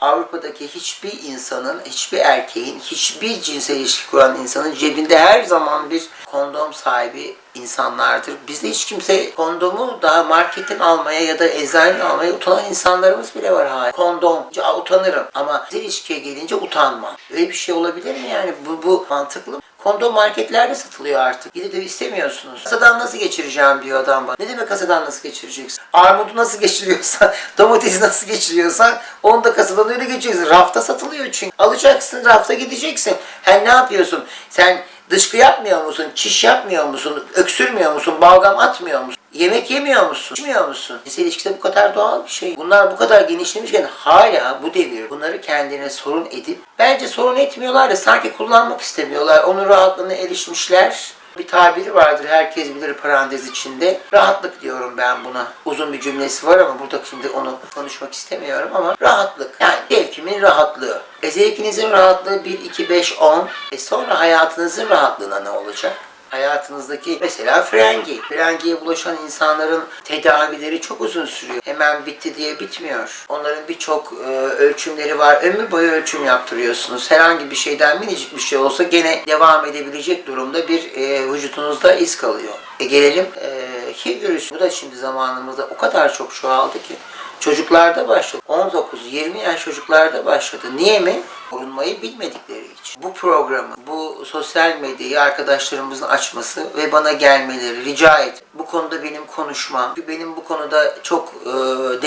Avrupa'daki hiçbir insanın, hiçbir erkeğin, hiçbir cinsel ilişki kuran insanın cebinde her zaman bir kondom sahibi insanlardır. Bizde hiç kimse kondomu daha marketten almaya ya da eczaneden almaya utanan insanlarımız bile var hala. Kondom, "Aa, utanırım ama cinsel ilişkiye gelince utanma. Öyle bir şey olabilir mi yani? Bu, bu mantıklı mı? Kondom marketlerde satılıyor artık. Gidip de istemiyorsunuz. Kasadan nasıl geçireceğim diyor adam bana. Ne demek kasadan nasıl geçireceksin? Armudu nasıl geçiriyorsan, domatesi nasıl geçiriyorsan onu da kasadan öyle geçireceksin. Rafta satılıyor çünkü. Alacaksın, rafta gideceksin. Hem ne yapıyorsun? Sen dışkı yapmıyor musun? Çiş yapmıyor musun? Öksürmüyor musun? Balgam atmıyor musun? Yemek yemiyor musun? İçmiyor musun? Cinsel ilişkide bu kadar doğal bir şey. Bunlar bu kadar genişlemişken hala bu devir bunları kendine sorun edip bence sorun etmiyorlar da sanki kullanmak istemiyorlar. Onun rahatlığına erişmişler. Bir tabiri vardır herkes bilir parantez içinde. Rahatlık diyorum ben buna. Uzun bir cümlesi var ama burada şimdi onu konuşmak istemiyorum ama rahatlık. Yani zevkimin rahatlığı. E zevkinizin rahatlığı 1, 2, 5, 10. E sonra hayatınızın rahatlığına ne olacak? Hayatınızdaki mesela frengi. Frengiye bulaşan insanların tedavileri çok uzun sürüyor. Hemen bitti diye bitmiyor. Onların birçok e, ölçümleri var. Ömür boyu ölçüm yaptırıyorsunuz. Herhangi bir şeyden minicik bir şey olsa gene devam edebilecek durumda bir e, vücudunuzda iz kalıyor. E gelelim e, HIV virüsü. Bu da şimdi zamanımızda o kadar çok çoğaldı ki. Çocuklarda başladı. 19-20 yaş çocuklarda başladı. Niye mi? Korunmayı bilmedikleri için. Bu programı, bu sosyal medyayı arkadaşlarımızın açması ve bana gelmeleri rica et. Bu konuda benim konuşmam, benim bu konuda çok e,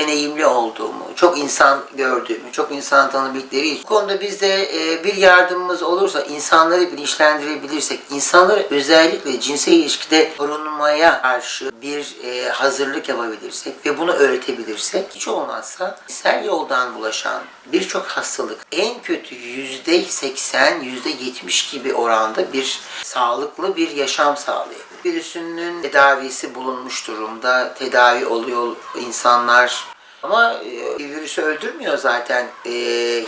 deneyimli olduğumu, çok insan gördüğümü, çok insan tanıdıkları için. Bu konuda bizde e, bir yardımımız olursa, insanları bilinçlendirebilirsek, insanları özellikle cinsel ilişkide korunmaya karşı bir e, hazırlık yapabilirsek ve bunu öğretebilirsek hiç olmazsa cinsel yoldan bulaşan birçok hastalık en kötü yüzde seksen, yüzde yetmiş gibi oranda bir sağlıklı bir yaşam sağlayabilir. Virüsünün tedavisi bulunmuş durumda, tedavi oluyor insanlar. Ama e, virüsü öldürmüyor zaten. E,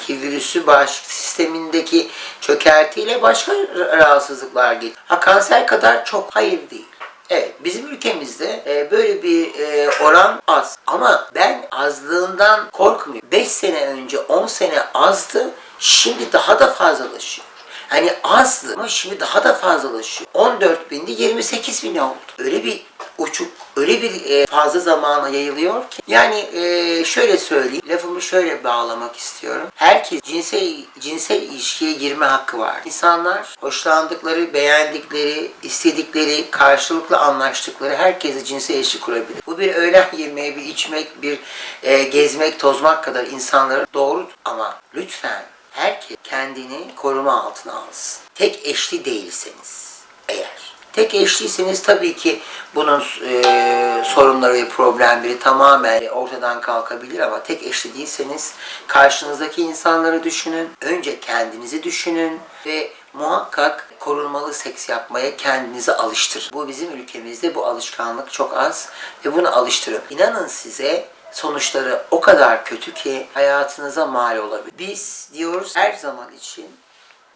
virüsü bağışıklık sistemindeki çökertiyle başka rahatsızlıklar getiriyor. Ha kanser kadar çok hayır değil. Evet, bizim ülkemizde e, böyle bir e, oran az. Ama ben azlığından korkmuyorum. 5 sene önce 10 sene azdı, şimdi daha da fazlalaşıyor. Hani azdı ama şimdi daha da fazlalaşıyor. 14 bindi 28 bin oldu. Öyle bir uçuk, öyle bir e, fazla zamana yayılıyor ki. Yani e, şöyle söyleyeyim, lafımı şöyle bağlamak istiyorum. Herkes cinsel, cinsel ilişkiye girme hakkı var. İnsanlar hoşlandıkları, beğendikleri, istedikleri, karşılıklı anlaştıkları herkese cinsel ilişki kurabilir. Bu bir öğlen yemeği, bir içmek, bir e, gezmek, tozmak kadar insanların doğrudur. Ama lütfen herkes kendini koruma altına alsın. Tek eşli değilseniz eğer. Tek eşliyseniz tabii ki bunun e, sorunları ve problemleri tamamen ortadan kalkabilir ama tek eşli değilseniz karşınızdaki insanları düşünün. Önce kendinizi düşünün ve muhakkak korunmalı seks yapmaya kendinizi alıştırın. Bu bizim ülkemizde bu alışkanlık çok az ve bunu alıştırın. İnanın size sonuçları o kadar kötü ki hayatınıza mal olabilir. Biz diyoruz her zaman için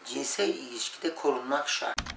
cinsel ilişkide korunmak şart.